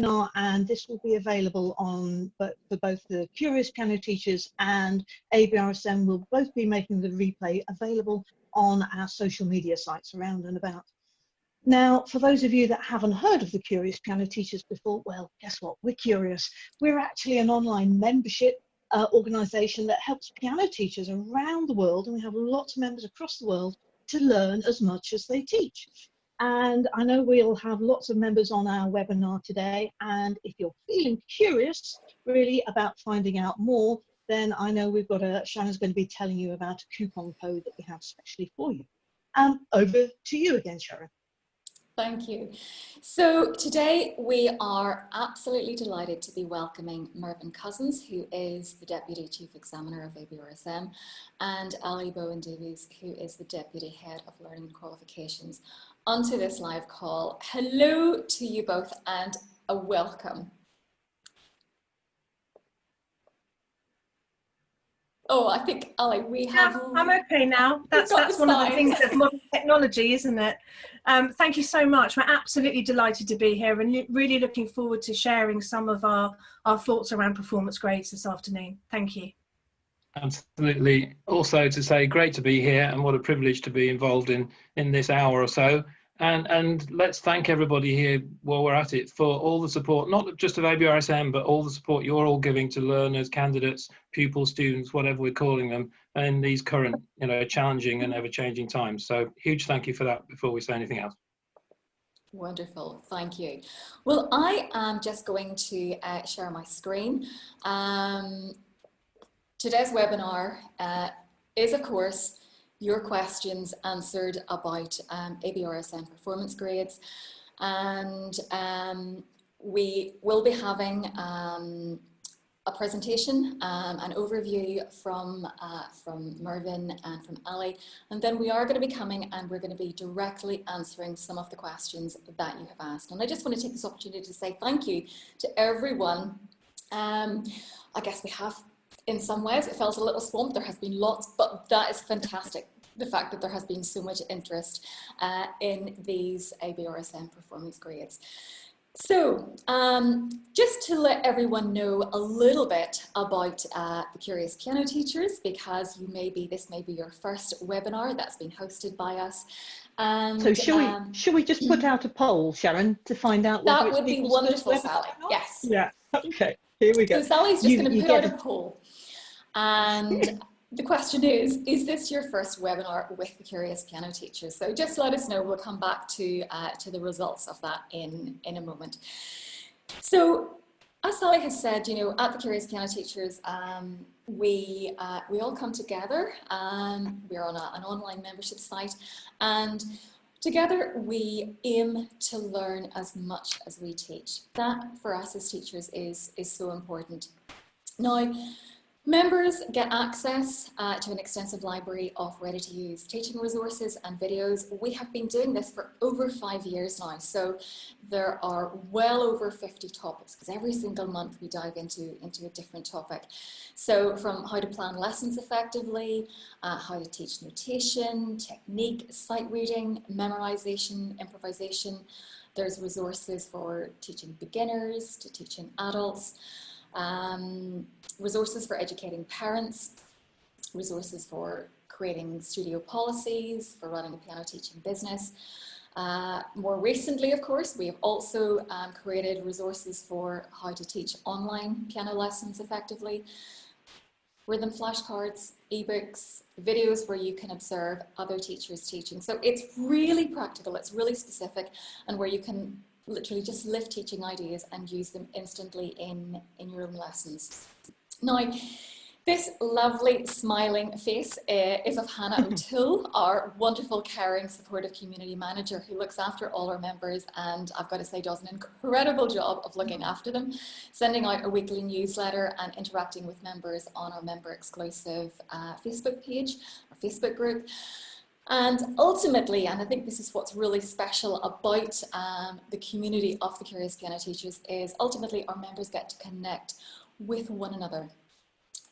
webinar and this will be available on but for both the Curious Piano Teachers and ABRSM will both be making the replay available on our social media sites around and about. Now, for those of you that haven't heard of the Curious Piano Teachers before, well, guess what? We're curious. We're actually an online membership uh, organisation that helps piano teachers around the world, and we have lots of members across the world to learn as much as they teach. And I know we'll have lots of members on our webinar today. And if you're feeling curious really about finding out more, then I know we've got a, Sharon's going to be telling you about a coupon code that we have specially for you. Um, over to you again, Sharon. Thank you. So today we are absolutely delighted to be welcoming Mervyn Cousins, who is the Deputy Chief Examiner of ABRSM, and Ali Bowen Davies, who is the Deputy Head of Learning and Qualifications, onto this live call. Hello to you both and a welcome. Oh, I think, Ali, we have... Yeah, I'm okay now. That's, that's one of the things of modern technology, isn't it? Um, thank you so much. We're absolutely delighted to be here and really looking forward to sharing some of our, our thoughts around performance grades this afternoon. Thank you. Absolutely. Also to say great to be here and what a privilege to be involved in, in this hour or so. And, and let's thank everybody here while we're at it for all the support, not just of ABRSM, but all the support you're all giving to learners, candidates, pupils, students, whatever we're calling them, in these current, you know, challenging and ever-changing times. So huge thank you for that before we say anything else. Wonderful, thank you. Well, I am just going to uh, share my screen. Um, today's webinar uh, is, of course, your questions answered about um, performance grades. And um, we will be having um, a presentation, um, an overview from, uh, from Mervyn and from Ali. And then we are going to be coming and we're going to be directly answering some of the questions that you have asked. And I just want to take this opportunity to say thank you to everyone. Um, I guess we have in some ways it felt a little swamped there has been lots but that is fantastic the fact that there has been so much interest uh, in these ABRSM performance grades. So um, just to let everyone know a little bit about uh, the Curious Piano Teachers, because you may be, this may be your first webinar that's been hosted by us. And, so should um, we should we just put out a poll, Sharon, to find out that would be wonderful, Sally. Yes. Yeah. Okay. Here we go. So Sally's just going to put out a poll, and the question is, is this your first webinar with the Curious Piano Teachers? So just let us know, we'll come back to, uh, to the results of that in, in a moment. So as Sally has said, you know, at the Curious Piano Teachers, um, we, uh, we all come together, um, we're on a, an online membership site, and together we aim to learn as much as we teach. That for us as teachers is, is so important. Now, Members get access uh, to an extensive library of ready-to-use teaching resources and videos. We have been doing this for over five years now, so there are well over 50 topics because every single month we dive into, into a different topic. So from how to plan lessons effectively, uh, how to teach notation, technique, sight reading, memorization, improvisation. There's resources for teaching beginners to teaching adults um, resources for educating parents, resources for creating studio policies, for running a piano teaching business. Uh, more recently, of course, we have also um, created resources for how to teach online piano lessons effectively, rhythm flashcards, ebooks, videos where you can observe other teachers teaching. So it's really practical, it's really specific, and where you can literally just lift teaching ideas and use them instantly in, in your own lessons. Now, this lovely smiling face uh, is of Hannah O'Toole, our wonderful, caring, supportive community manager who looks after all our members and I've got to say does an incredible job of looking after them, sending out a weekly newsletter and interacting with members on our member exclusive uh, Facebook page, our Facebook group. And ultimately, and I think this is what's really special about um, the community of the Curious Piano Teachers is ultimately our members get to connect with one another.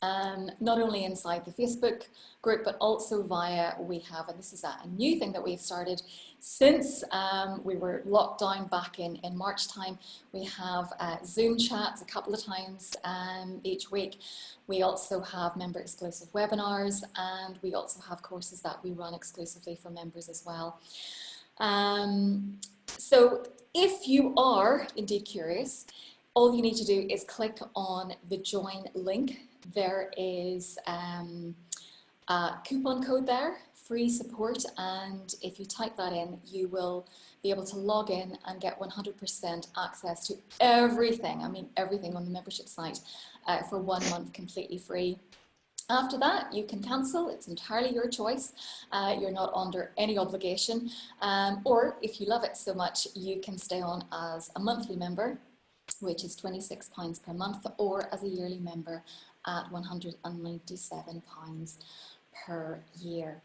Um, not only inside the Facebook group, but also via, we have, and this is a, new thing that we've started since um, we were locked down back in, in March time, we have uh, Zoom chats a couple of times um, each week. We also have member exclusive webinars and we also have courses that we run exclusively for members as well. Um, so if you are indeed curious, all you need to do is click on the join link. There is um, a coupon code there, free support, and if you type that in, you will be able to log in and get 100% access to everything, I mean everything on the membership site uh, for one month completely free. After that, you can cancel. It's entirely your choice. Uh, you're not under any obligation. Um, or if you love it so much, you can stay on as a monthly member, which is £26 per month, or as a yearly member at £197 per year.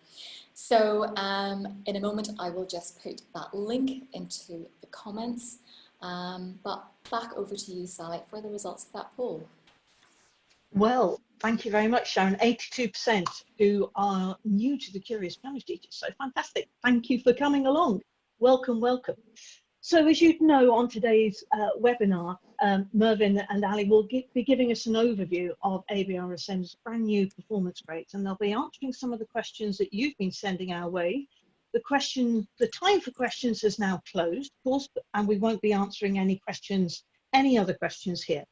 So um, in a moment, I will just put that link into the comments. Um, but back over to you, Sally, for the results of that poll. Well, thank you very much, Sharon. 82% who are new to the Curious Piano Teachers. So fantastic. Thank you for coming along. Welcome, welcome. So as you know, on today's uh, webinar, um, Mervyn and Ali will be giving us an overview of ABRSM's brand new performance grades, and they'll be answering some of the questions that you've been sending our way. The question, the time for questions has now closed, of course, and we won't be answering any questions, any other questions here.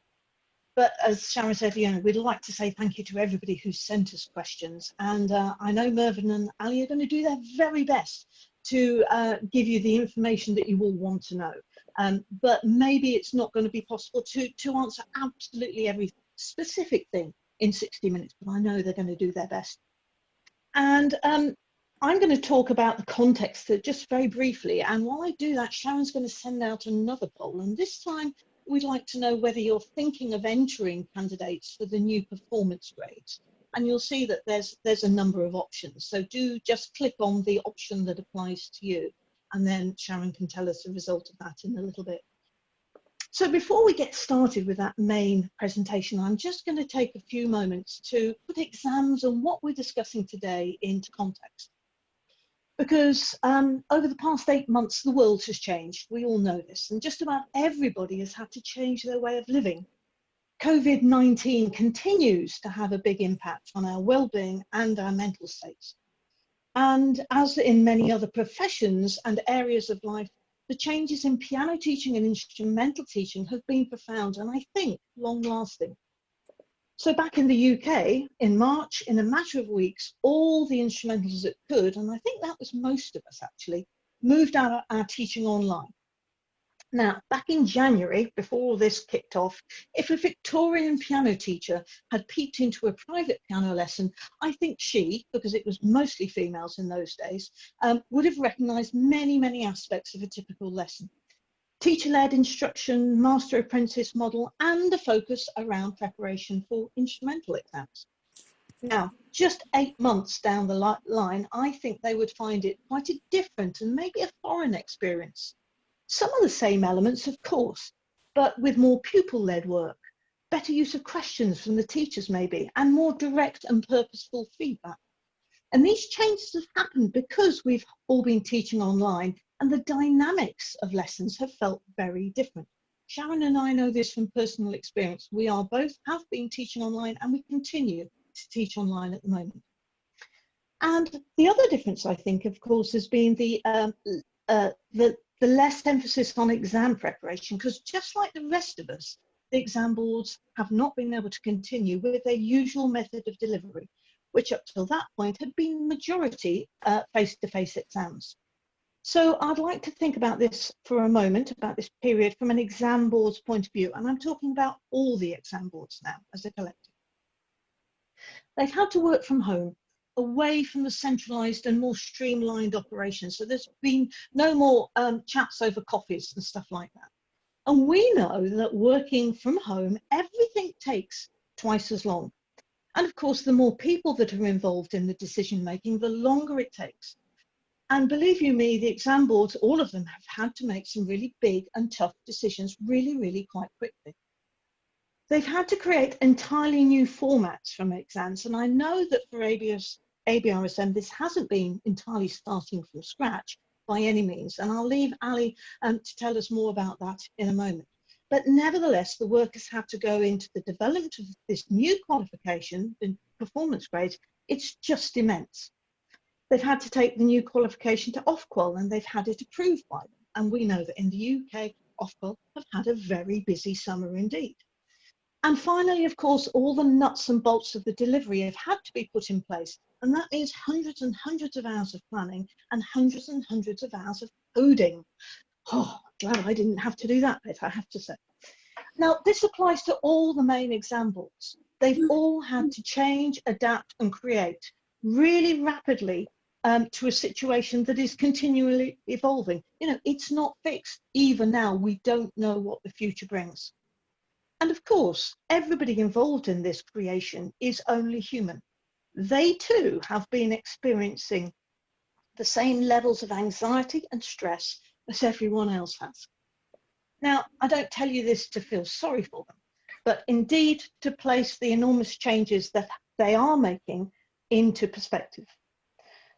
But as Sharon said, you know, we'd like to say thank you to everybody who sent us questions. And uh, I know Mervyn and Ali are going to do their very best to uh, give you the information that you all want to know. Um, but maybe it's not going to be possible to, to answer absolutely every specific thing in 60 minutes, but I know they're going to do their best. And um, I'm going to talk about the context just very briefly. And while I do that, Sharon's going to send out another poll. And this time we'd like to know whether you're thinking of entering candidates for the new performance grades. And you'll see that there's, there's a number of options. So do just click on the option that applies to you. And then Sharon can tell us the result of that in a little bit. So before we get started with that main presentation, I'm just going to take a few moments to put exams and what we're discussing today into context because um, over the past eight months, the world has changed. We all know this, and just about everybody has had to change their way of living. COVID 19 continues to have a big impact on our well-being and our mental states. And as in many other professions and areas of life, the changes in piano teaching and instrumental teaching have been profound and I think long lasting. So back in the UK, in March, in a matter of weeks, all the instrumentals that could, and I think that was most of us actually, moved our, our teaching online. Now, back in January, before this kicked off, if a Victorian piano teacher had peeped into a private piano lesson, I think she, because it was mostly females in those days, um, would have recognised many, many aspects of a typical lesson teacher-led instruction, master apprentice model, and a focus around preparation for instrumental exams. Now, just eight months down the line, I think they would find it quite a different and maybe a foreign experience. Some of the same elements, of course, but with more pupil-led work, better use of questions from the teachers maybe, and more direct and purposeful feedback. And these changes have happened because we've all been teaching online and the dynamics of lessons have felt very different. Sharon and I know this from personal experience. We are both have been teaching online and we continue to teach online at the moment. And the other difference, I think, of course, has been the, um, uh, the, the less emphasis on exam preparation, because just like the rest of us, the exam boards have not been able to continue with their usual method of delivery, which up till that point had been majority uh, face-to-face -face exams. So I'd like to think about this for a moment, about this period from an exam board's point of view, and I'm talking about all the exam boards now as a collective. They've had to work from home, away from the centralised and more streamlined operations. So there's been no more um, chats over coffees and stuff like that. And we know that working from home, everything takes twice as long. And of course, the more people that are involved in the decision making, the longer it takes. And believe you me, the exam boards, all of them have had to make some really big and tough decisions really, really quite quickly. They've had to create entirely new formats from exams, and I know that for ABS, ABRSM, this hasn't been entirely starting from scratch by any means, and I'll leave Ali um, to tell us more about that in a moment. But nevertheless, the workers have to go into the development of this new qualification, the performance grades, it's just immense. They've had to take the new qualification to Ofqual and they've had it approved by them. And we know that in the UK, Ofqual have had a very busy summer indeed. And finally, of course, all the nuts and bolts of the delivery have had to be put in place. And that means hundreds and hundreds of hours of planning and hundreds and hundreds of hours of coding. Oh, glad I didn't have to do that bit, I have to say. Now, this applies to all the main examples. They've all had to change, adapt and create really rapidly um, to a situation that is continually evolving. You know, it's not fixed. Even now, we don't know what the future brings. And of course, everybody involved in this creation is only human. They too have been experiencing the same levels of anxiety and stress as everyone else has. Now, I don't tell you this to feel sorry for them, but indeed to place the enormous changes that they are making into perspective.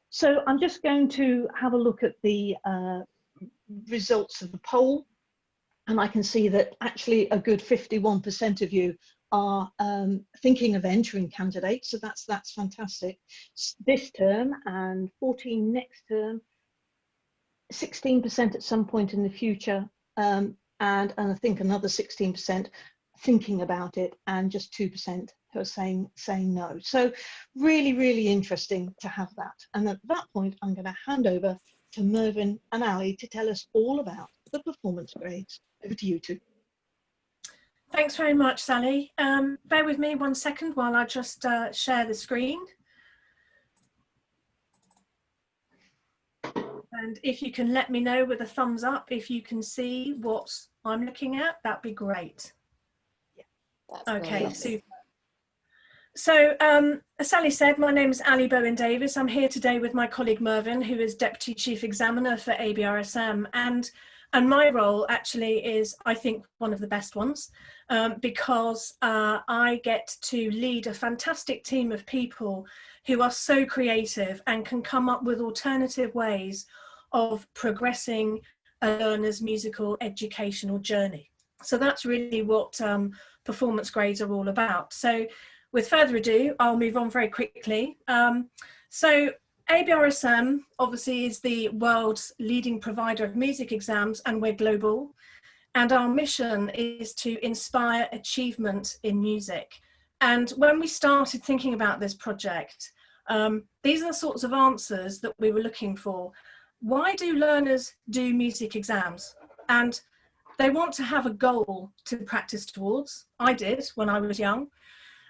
So I'm just going to have a look at the uh, results of the poll and I can see that actually a good 51% of you are um, thinking of entering candidates, so that's that's fantastic. This term and 14 next term, 16% at some point in the future, um, and, and I think another 16% thinking about it, and just 2% who are saying saying no. So really, really interesting to have that. And at that point, I'm going to hand over to Mervyn and Ali to tell us all about the performance grades. Over to you two. Thanks very much, Sally. Um, bear with me one second while I just uh, share the screen. And if you can let me know with a thumbs up if you can see what I'm looking at, that'd be great. Yeah, okay, super. So, um, as Sally said, my name is Ali Bowen Davis. I'm here today with my colleague Mervyn, who is Deputy Chief Examiner for ABRSM. And and my role actually is, I think, one of the best ones um, because uh, I get to lead a fantastic team of people who are so creative and can come up with alternative ways of progressing a learner's musical educational journey. So that's really what um, performance grades are all about. So with further ado, I'll move on very quickly. Um, so ABRSM obviously is the world's leading provider of music exams and we're global. And our mission is to inspire achievement in music. And when we started thinking about this project, um, these are the sorts of answers that we were looking for. Why do learners do music exams? And they want to have a goal to practice towards. I did when I was young.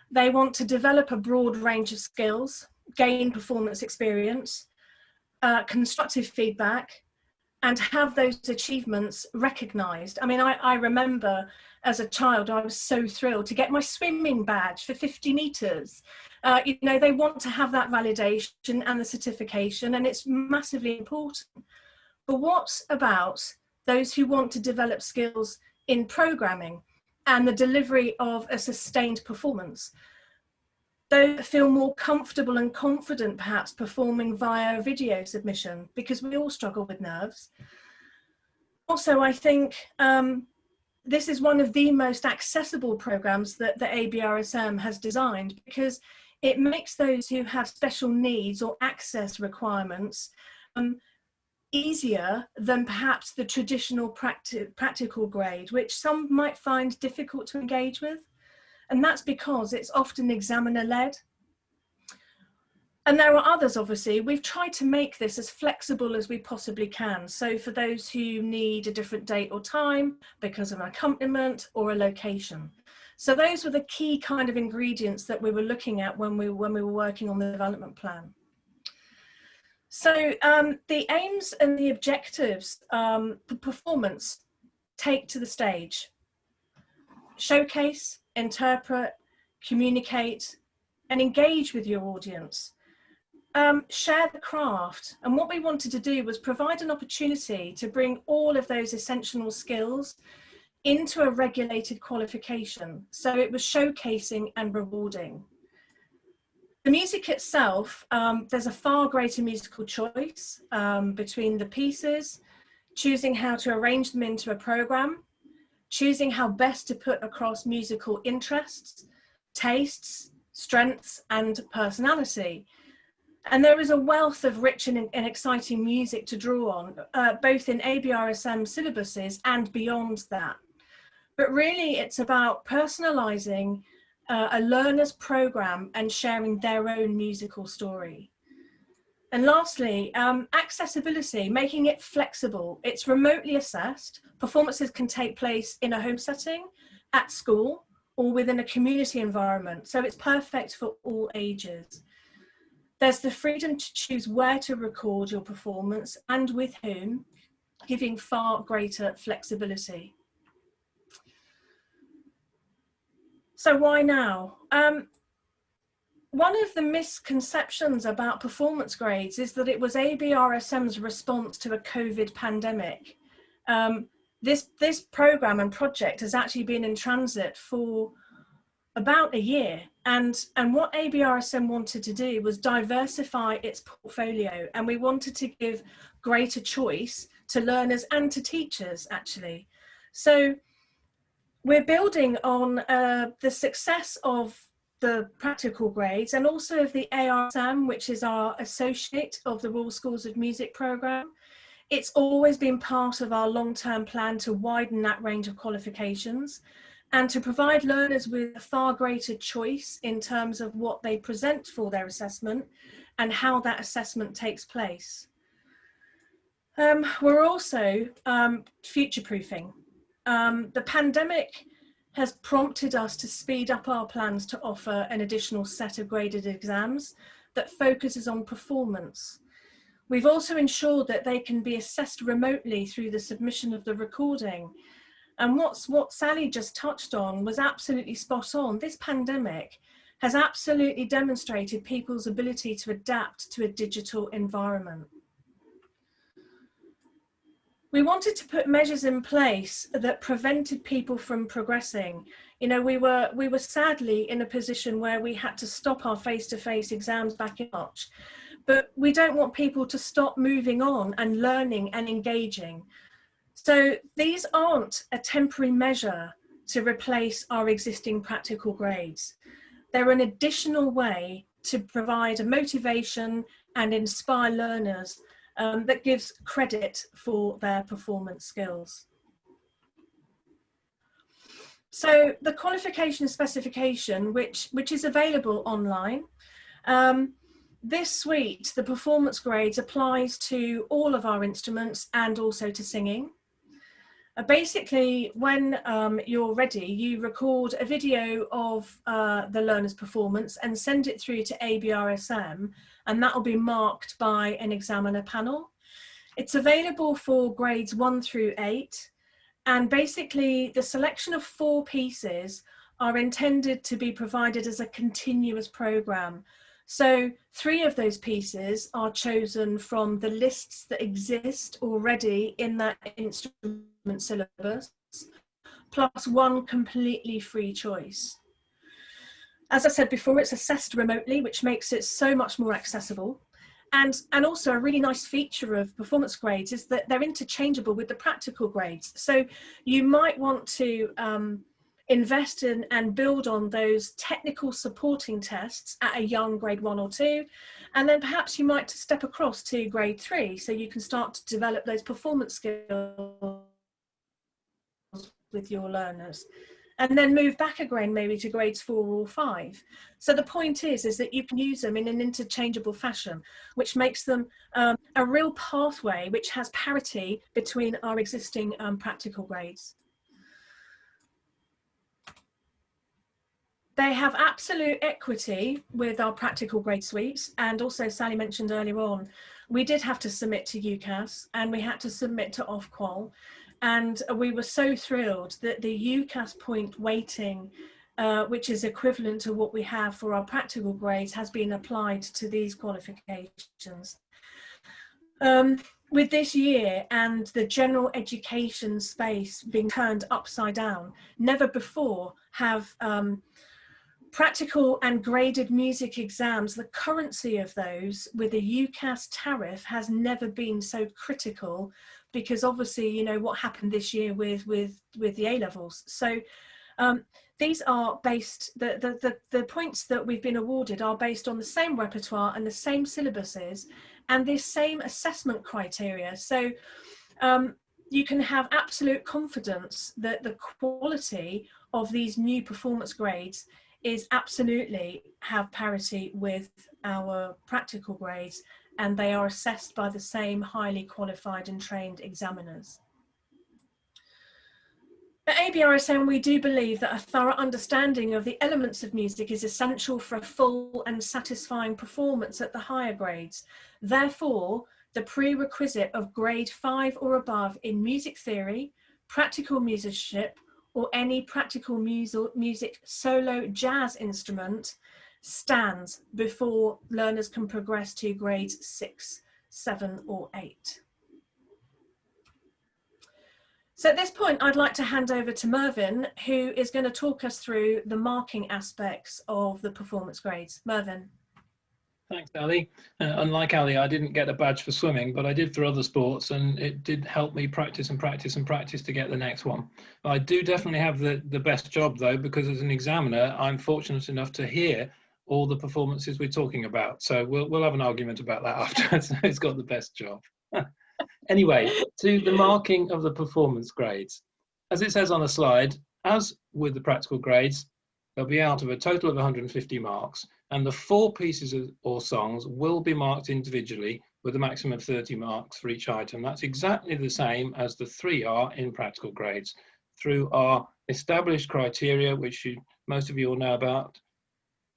They want to develop a broad range of skills gain performance experience, uh, constructive feedback, and have those achievements recognized. I mean, I, I, remember as a child, I was so thrilled to get my swimming badge for 50 meters. Uh, you know, they want to have that validation and the certification, and it's massively important. But what about those who want to develop skills in programming and the delivery of a sustained performance? They feel more comfortable and confident perhaps performing via video submission because we all struggle with nerves. Also, I think um, this is one of the most accessible programs that the ABRSM has designed because it makes those who have special needs or access requirements um, easier than perhaps the traditional practi practical grade, which some might find difficult to engage with. And that's because it's often examiner led. And there are others, obviously. We've tried to make this as flexible as we possibly can. So for those who need a different date or time because of an accompaniment or a location. So those were the key kind of ingredients that we were looking at when we, when we were working on the development plan. So um, the aims and the objectives, um, the performance, take to the stage. Showcase, interpret, communicate, and engage with your audience. Um, share the craft. And what we wanted to do was provide an opportunity to bring all of those essential skills into a regulated qualification. So it was showcasing and rewarding. The music itself, um, there's a far greater musical choice um, between the pieces, choosing how to arrange them into a program, choosing how best to put across musical interests, tastes, strengths and personality. And there is a wealth of rich and, and exciting music to draw on, uh, both in ABRSM syllabuses and beyond that. But really it's about personalizing uh, a learner's program and sharing their own musical story. And lastly, um, accessibility, making it flexible. It's remotely assessed. Performances can take place in a home setting, at school, or within a community environment. So it's perfect for all ages. There's the freedom to choose where to record your performance and with whom, giving far greater flexibility. So why now? Um, one of the misconceptions about performance grades is that it was ABRSM's response to a COVID pandemic. Um, this, this program and project has actually been in transit for about a year. And, and what ABRSM wanted to do was diversify its portfolio. And we wanted to give greater choice to learners and to teachers, actually. So we're building on uh, the success of the practical grades and also of the ARSM, which is our associate of the Royal Schools of Music programme. It's always been part of our long-term plan to widen that range of qualifications and to provide learners with a far greater choice in terms of what they present for their assessment and how that assessment takes place. Um, we're also um, future-proofing. Um, the pandemic has prompted us to speed up our plans to offer an additional set of graded exams that focuses on performance. We've also ensured that they can be assessed remotely through the submission of the recording. And what's, what Sally just touched on was absolutely spot on. This pandemic has absolutely demonstrated people's ability to adapt to a digital environment. We wanted to put measures in place that prevented people from progressing. You know, we were, we were sadly in a position where we had to stop our face-to-face -face exams back in March, but we don't want people to stop moving on and learning and engaging. So these aren't a temporary measure to replace our existing practical grades. They're an additional way to provide a motivation and inspire learners um, that gives credit for their performance skills. So the qualification specification, which, which is available online, um, this suite, the performance grades, applies to all of our instruments and also to singing. Uh, basically, when um, you're ready, you record a video of uh, the learner's performance and send it through to ABRSM and that will be marked by an examiner panel. It's available for grades one through eight and basically the selection of four pieces are intended to be provided as a continuous program. So three of those pieces are chosen from the lists that exist already in that instrument syllabus, plus one completely free choice. As I said before, it's assessed remotely, which makes it so much more accessible. And, and also a really nice feature of performance grades is that they're interchangeable with the practical grades. So you might want to um, invest in and build on those technical supporting tests at a young grade one or two. And then perhaps you might step across to grade three so you can start to develop those performance skills with your learners and then move back again maybe to grades four or five. So the point is, is that you can use them in an interchangeable fashion, which makes them um, a real pathway which has parity between our existing um, practical grades. They have absolute equity with our practical grade suites and also Sally mentioned earlier on, we did have to submit to UCAS and we had to submit to Ofqual and we were so thrilled that the UCAS point weighting, uh, which is equivalent to what we have for our practical grades, has been applied to these qualifications. Um, with this year and the general education space being turned upside down, never before have um, practical and graded music exams, the currency of those with a UCAS tariff has never been so critical because obviously, you know, what happened this year with, with, with the A-levels. So um, these are based, the, the, the, the points that we've been awarded are based on the same repertoire and the same syllabuses and the same assessment criteria. So um, you can have absolute confidence that the quality of these new performance grades is absolutely have parity with our practical grades and they are assessed by the same highly qualified and trained examiners. At ABRSM, we do believe that a thorough understanding of the elements of music is essential for a full and satisfying performance at the higher grades. Therefore, the prerequisite of grade five or above in music theory, practical musicianship, or any practical music solo jazz instrument stands before learners can progress to grades six, seven or eight. So at this point, I'd like to hand over to Mervyn, who is going to talk us through the marking aspects of the performance grades. Mervyn. Thanks, Ali. Uh, unlike Ali, I didn't get a badge for swimming, but I did for other sports, and it did help me practice and practice and practice to get the next one. I do definitely have the, the best job, though, because as an examiner, I'm fortunate enough to hear all the performances we're talking about. So we'll, we'll have an argument about that afterwards. Who's got the best job? anyway, to the marking of the performance grades. As it says on the slide, as with the practical grades, they'll be out of a total of 150 marks and the four pieces of, or songs will be marked individually with a maximum of 30 marks for each item. That's exactly the same as the three are in practical grades through our established criteria, which you, most of you all know about,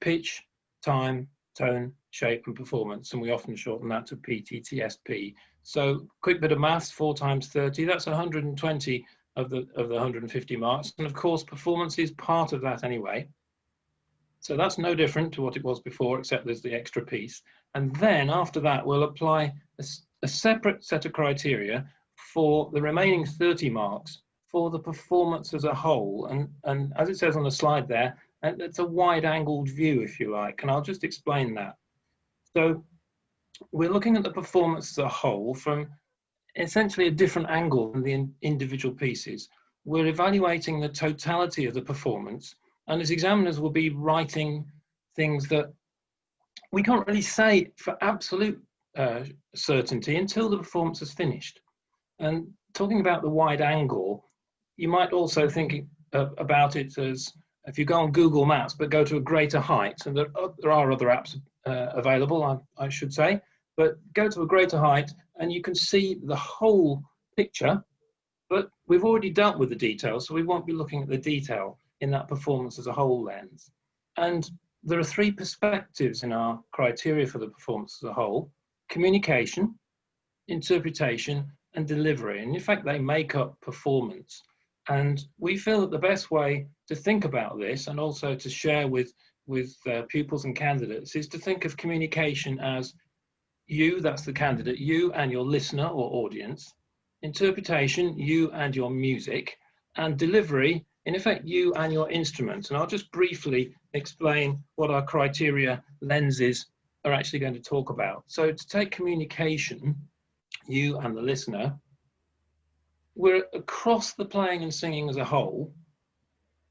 pitch, time, tone, shape and performance. And we often shorten that to PTTSP. So quick bit of maths, four times 30, that's 120 of the, of the 150 marks. And of course, performance is part of that anyway. So that's no different to what it was before, except there's the extra piece. And then after that, we'll apply a, a separate set of criteria for the remaining 30 marks for the performance as a whole. And, and as it says on the slide there, it's a wide angled view, if you like, and I'll just explain that. So we're looking at the performance as a whole from essentially a different angle than the individual pieces. We're evaluating the totality of the performance and as examiners we'll be writing things that we can't really say for absolute uh, certainty until the performance is finished. And talking about the wide angle, you might also think uh, about it as if you go on Google Maps but go to a greater height, and there, uh, there are other apps uh, available, I, I should say, but go to a greater height and you can see the whole picture, but we've already dealt with the detail, so we won't be looking at the detail in that performance as a whole lens. And there are three perspectives in our criteria for the performance as a whole, communication, interpretation, and delivery. And in fact, they make up performance. And we feel that the best way to think about this and also to share with, with uh, pupils and candidates is to think of communication as you, that's the candidate, you and your listener or audience, interpretation, you and your music, and delivery, in effect, you and your instrument. And I'll just briefly explain what our criteria lenses are actually going to talk about. So to take communication, you and the listener, we're across the playing and singing as a whole.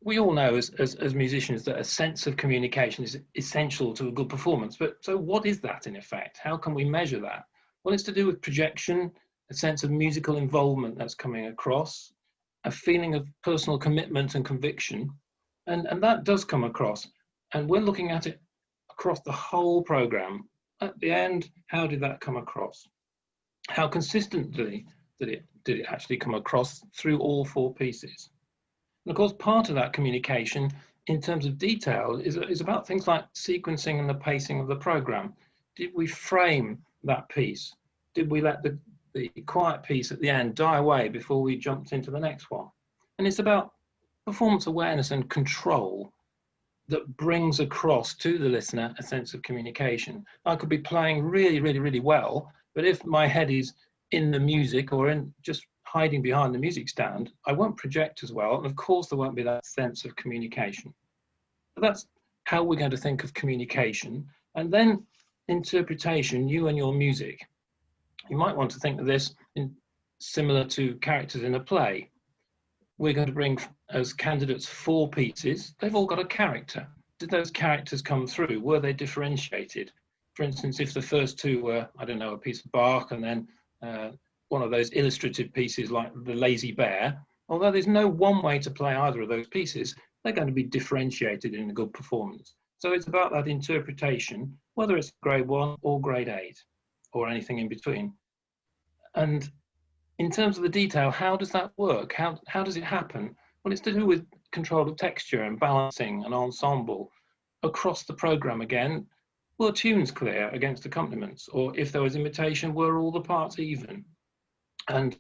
We all know as, as, as musicians that a sense of communication is essential to a good performance. But so what is that in effect? How can we measure that? Well, it's to do with projection, a sense of musical involvement that's coming across, a feeling of personal commitment and conviction. And, and that does come across. And we're looking at it across the whole program. At the end, how did that come across? How consistently did it, did it actually come across through all four pieces? And of course, part of that communication in terms of detail is, is about things like sequencing and the pacing of the program. Did we frame that piece? Did we let the, the quiet piece at the end die away before we jumped into the next one. And it's about performance awareness and control that brings across to the listener a sense of communication. I could be playing really, really, really well, but if my head is in the music or in just hiding behind the music stand, I won't project as well. And of course, there won't be that sense of communication. But that's how we're going to think of communication. And then interpretation, you and your music. You might want to think of this in, similar to characters in a play. We're going to bring as candidates four pieces. They've all got a character. Did those characters come through? Were they differentiated? For instance, if the first two were, I don't know, a piece of Bach and then uh, one of those illustrative pieces like the lazy bear, although there's no one way to play either of those pieces, they're going to be differentiated in a good performance. So it's about that interpretation, whether it's grade one or grade eight or anything in between. And in terms of the detail, how does that work? How, how does it happen? Well, it's to do with control of texture and balancing and ensemble across the program again. Were tunes clear against accompaniments? Or if there was imitation, were all the parts even? And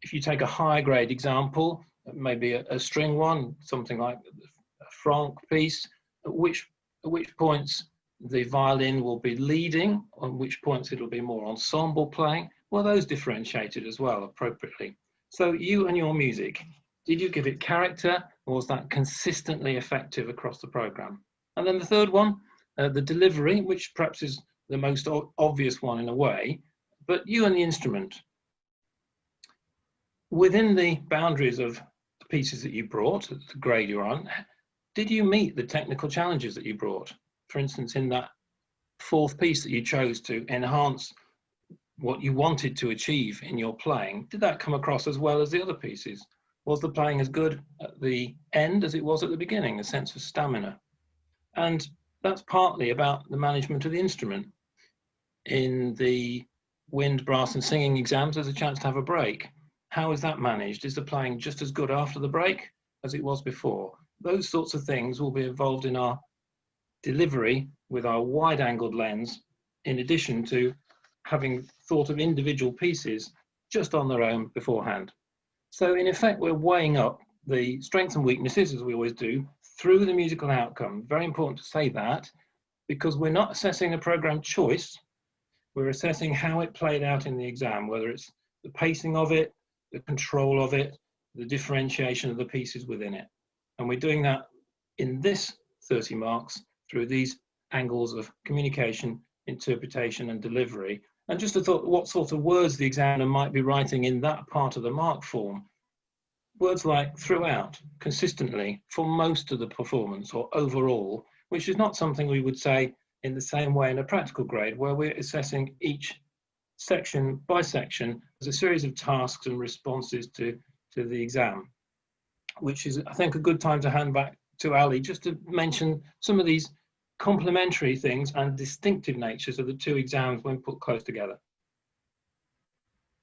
if you take a higher grade example, maybe a, a string one, something like a Franck piece, at which, at which points the violin will be leading, on which points it'll be more ensemble playing, well, those differentiated as well appropriately. So you and your music, did you give it character or was that consistently effective across the program? And then the third one, uh, the delivery, which perhaps is the most obvious one in a way, but you and the instrument. Within the boundaries of the pieces that you brought, the grade you're on, did you meet the technical challenges that you brought? For instance, in that fourth piece that you chose to enhance what you wanted to achieve in your playing, did that come across as well as the other pieces? Was the playing as good at the end as it was at the beginning, a sense of stamina? And that's partly about the management of the instrument. In the wind, brass and singing exams, there's a chance to have a break. How is that managed? Is the playing just as good after the break as it was before? Those sorts of things will be involved in our delivery with our wide angled lens, in addition to having thought of individual pieces just on their own beforehand. So in effect, we're weighing up the strengths and weaknesses, as we always do, through the musical outcome. Very important to say that, because we're not assessing a program choice, we're assessing how it played out in the exam, whether it's the pacing of it, the control of it, the differentiation of the pieces within it. And we're doing that in this 30 marks through these angles of communication, interpretation and delivery and just a thought what sort of words the examiner might be writing in that part of the mark form. Words like throughout, consistently, for most of the performance or overall, which is not something we would say in the same way in a practical grade where we're assessing each section by section as a series of tasks and responses to, to the exam, which is, I think, a good time to hand back to Ali just to mention some of these complementary things and distinctive natures of the two exams when put close together.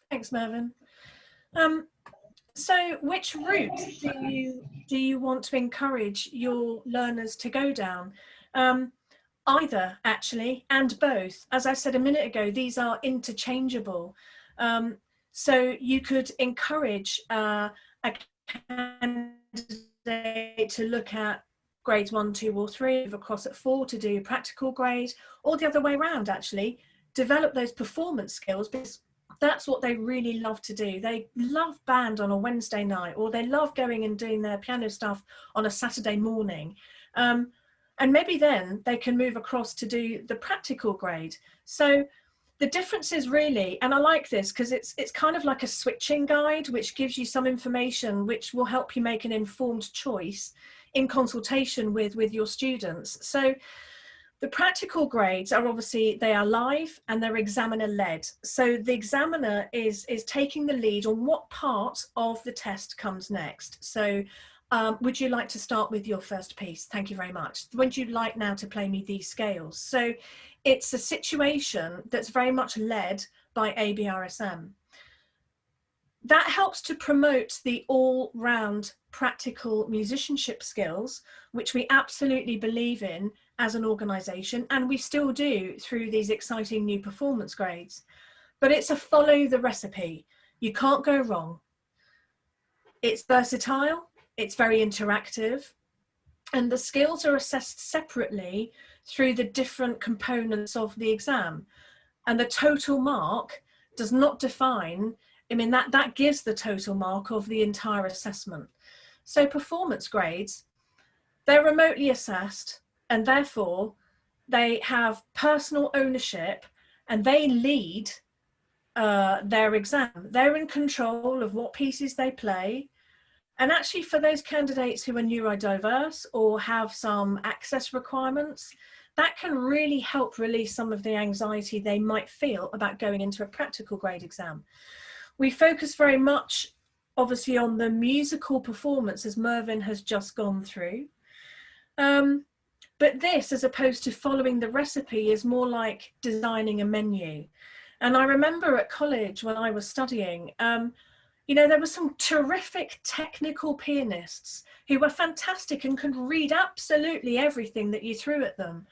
Thanks, Mervyn. Um, so which route do you, do you want to encourage your learners to go down? Um, either, actually, and both. As I said a minute ago, these are interchangeable. Um, so you could encourage uh, a candidate to look at grades one, two or three, across at four to do practical grade, or the other way around actually, develop those performance skills because that's what they really love to do. They love band on a Wednesday night or they love going and doing their piano stuff on a Saturday morning. Um, and maybe then they can move across to do the practical grade. So the difference is really, and I like this because it's, it's kind of like a switching guide, which gives you some information which will help you make an informed choice in consultation with, with your students. So the practical grades are obviously, they are live and they're examiner led. So the examiner is, is taking the lead on what part of the test comes next. So um, would you like to start with your first piece? Thank you very much. Would you like now to play me these scales? So it's a situation that's very much led by ABRSM that helps to promote the all-round practical musicianship skills, which we absolutely believe in as an organisation, and we still do through these exciting new performance grades. But it's a follow the recipe. You can't go wrong. It's versatile, it's very interactive, and the skills are assessed separately through the different components of the exam. And the total mark does not define, I mean, that, that gives the total mark of the entire assessment. So performance grades, they're remotely assessed and therefore they have personal ownership and they lead uh, their exam. They're in control of what pieces they play. And actually for those candidates who are neurodiverse or have some access requirements, that can really help release some of the anxiety they might feel about going into a practical grade exam. We focus very much obviously on the musical performance as Mervyn has just gone through. Um, but this, as opposed to following the recipe, is more like designing a menu. And I remember at college when I was studying, um, you know, there were some terrific technical pianists who were fantastic and could read absolutely everything that you threw at them.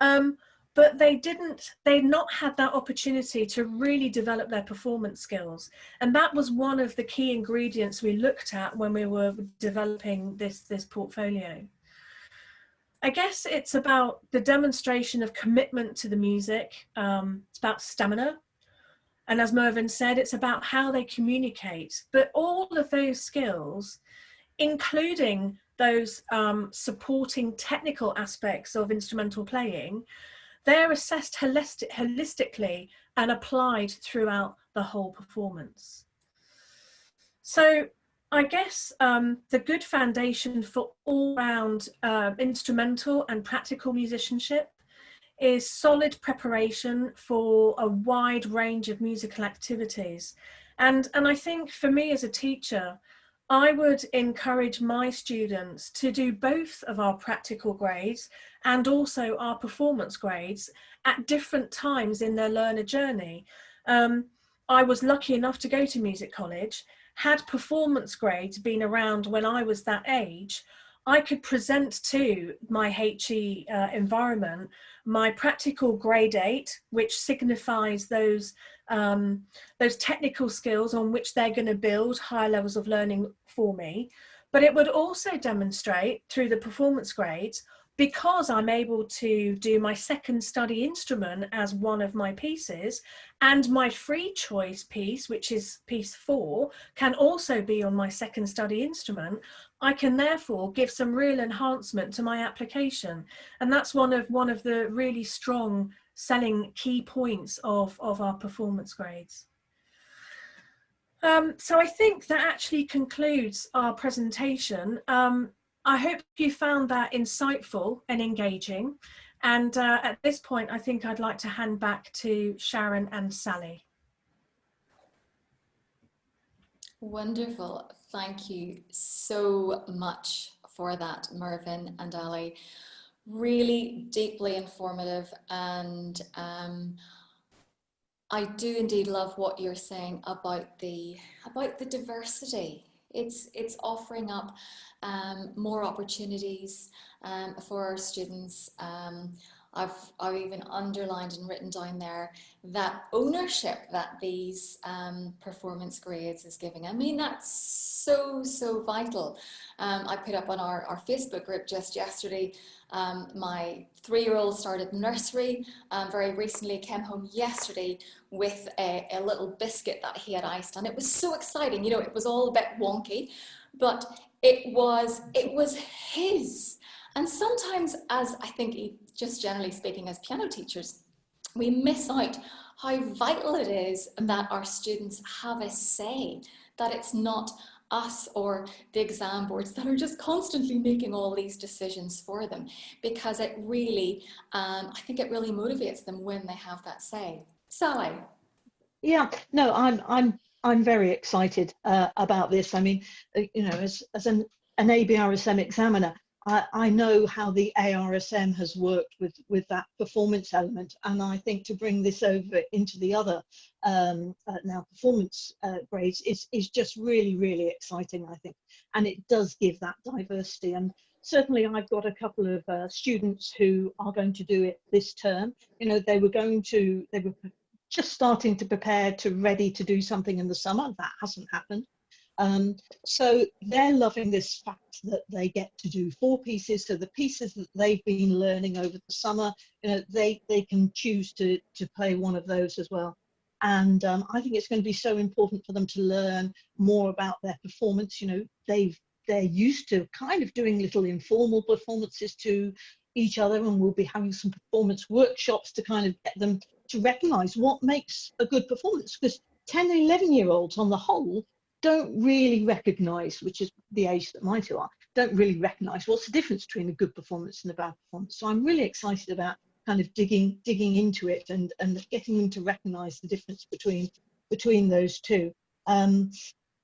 Um, but they didn't, they'd not had that opportunity to really develop their performance skills. And that was one of the key ingredients we looked at when we were developing this, this portfolio. I guess it's about the demonstration of commitment to the music. Um, it's about stamina. And as Mervyn said, it's about how they communicate. But all of those skills, including those um, supporting technical aspects of instrumental playing, they're assessed holistic, holistically and applied throughout the whole performance. So I guess um, the good foundation for all-round uh, instrumental and practical musicianship is solid preparation for a wide range of musical activities. And, and I think for me as a teacher, I would encourage my students to do both of our practical grades and also our performance grades at different times in their learner journey. Um, I was lucky enough to go to music college. Had performance grades been around when I was that age, I could present to my HE uh, environment my practical grade eight, which signifies those um, those technical skills on which they're going to build high levels of learning for me. But it would also demonstrate through the performance grades because I'm able to do my second study instrument as one of my pieces and my free choice piece, which is piece four, can also be on my second study instrument, I can therefore give some real enhancement to my application. And that's one of, one of the really strong selling key points of, of our performance grades. Um, so I think that actually concludes our presentation. Um, I hope you found that insightful and engaging. And uh, at this point, I think I'd like to hand back to Sharon and Sally. Wonderful. Thank you so much for that, Mervyn and Ali. Really deeply informative and um, I do indeed love what you're saying about the about the diversity it's, it's offering up um, more opportunities um, for our students. I've, I've even underlined and written down there that ownership that these um, performance grades is giving. I mean, that's so, so vital. Um, I put up on our, our Facebook group just yesterday, um, my three-year-old started nursery um, very recently, came home yesterday with a, a little biscuit that he had iced and it was so exciting. You know, it was all a bit wonky, but it was, it was his. And sometimes as I think just generally speaking as piano teachers, we miss out how vital it is that our students have a say, that it's not us or the exam boards that are just constantly making all these decisions for them because it really, um, I think it really motivates them when they have that say. Sally. Yeah, no, I'm, I'm, I'm very excited uh, about this. I mean, uh, you know, as, as an, an ABRSM examiner, I, know how the ARSM has worked with, with that performance element. And I think to bring this over into the other um, uh, now performance uh, grades is, is just really, really exciting, I think. And it does give that diversity. And certainly I've got a couple of uh, students who are going to do it this term. You know, they were going to, they were just starting to prepare to ready to do something in the summer. That hasn't happened. Um, so they're loving this fact that they get to do four pieces. So the pieces that they've been learning over the summer, you know, they, they can choose to, to play one of those as well. And um, I think it's going to be so important for them to learn more about their performance. You know, they've they're used to kind of doing little informal performances to each other, and we'll be having some performance workshops to kind of get them to recognise what makes a good performance. Because 10 and 11 year olds on the whole don't really recognise, which is the age that my two are, don't really recognise what's the difference between a good performance and a bad performance. So I'm really excited about kind of digging digging into it and and getting them to recognise the difference between between those two. Um,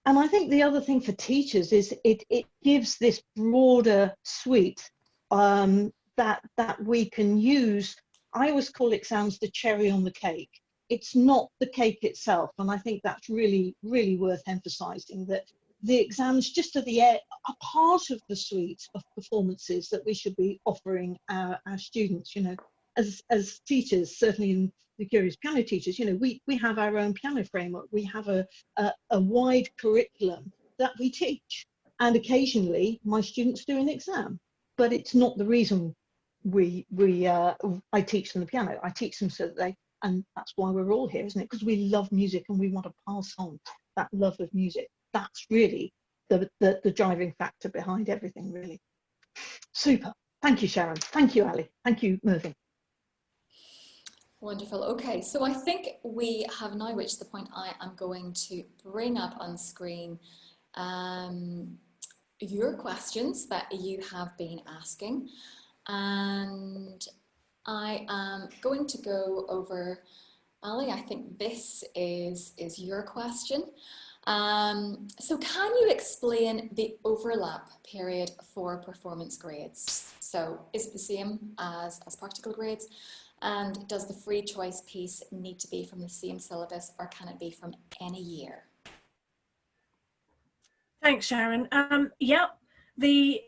and I think the other thing for teachers is it it gives this broader suite um, that that we can use. I always call exams the cherry on the cake. It's not the cake itself, and I think that's really really worth emphasising that the exams just are the are part of the suite of performances that we should be offering our, our students. You know, as as teachers, certainly in the Curious Piano teachers, you know, we we have our own piano framework. We have a a, a wide curriculum that we teach, and occasionally my students do an exam, but it's not the reason we we uh, I teach them the piano. I teach them so that they and that's why we're all here, isn't it? Because we love music and we want to pass on that love of music. That's really the, the, the driving factor behind everything, really. Super. Thank you, Sharon. Thank you, Ali. Thank you, Mervyn. Wonderful. Okay, so I think we have now reached the point I am going to bring up on screen um, your questions that you have been asking. And I am going to go over, Ali, I think this is, is your question. Um, so can you explain the overlap period for performance grades? So is it the same as, as practical grades? And does the free choice piece need to be from the same syllabus or can it be from any year? Thanks, Sharon. Um, yeah, the,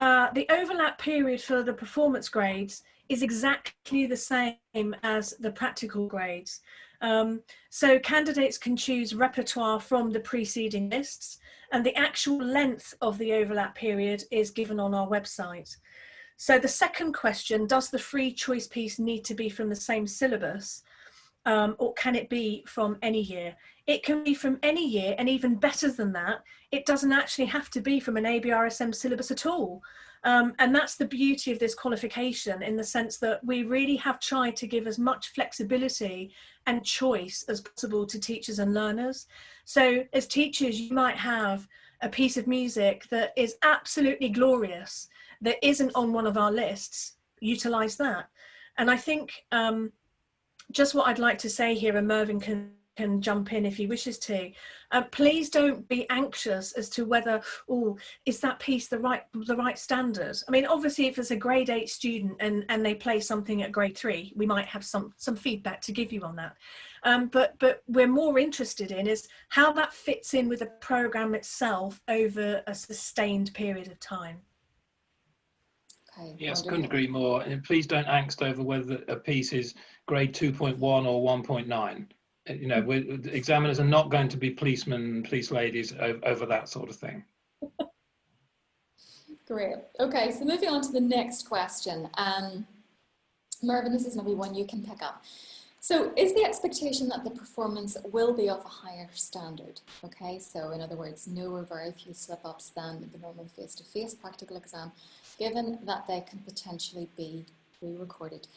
uh, the overlap period for the performance grades is exactly the same as the practical grades. Um, so candidates can choose repertoire from the preceding lists and the actual length of the overlap period is given on our website. So the second question, does the free choice piece need to be from the same syllabus um, or can it be from any year? It can be from any year and even better than that, it doesn't actually have to be from an ABRSM syllabus at all. Um, and that's the beauty of this qualification in the sense that we really have tried to give as much flexibility and choice as possible to teachers and learners. So as teachers, you might have a piece of music that is absolutely glorious that isn't on one of our lists, utilize that. And I think um, just what I'd like to say here, and Mervyn can can jump in if he wishes to. Uh, please don't be anxious as to whether, oh, is that piece the right the right standard? I mean, obviously, if it's a grade eight student and and they play something at grade three, we might have some some feedback to give you on that. Um, but but we're more interested in is how that fits in with the program itself over a sustained period of time. Okay, yes, wonderful. couldn't agree more. And please don't angst over whether a piece is grade 2.1 or 1.9. You know, examiners are not going to be policemen police ladies over, over that sort of thing. Great. Okay, so moving on to the next question. Um, Mervyn, this is maybe one you can pick up. So is the expectation that the performance will be of a higher standard? Okay, so in other words, no or very few slip-ups than the normal face-to-face -face practical exam given that they can potentially be re-recorded?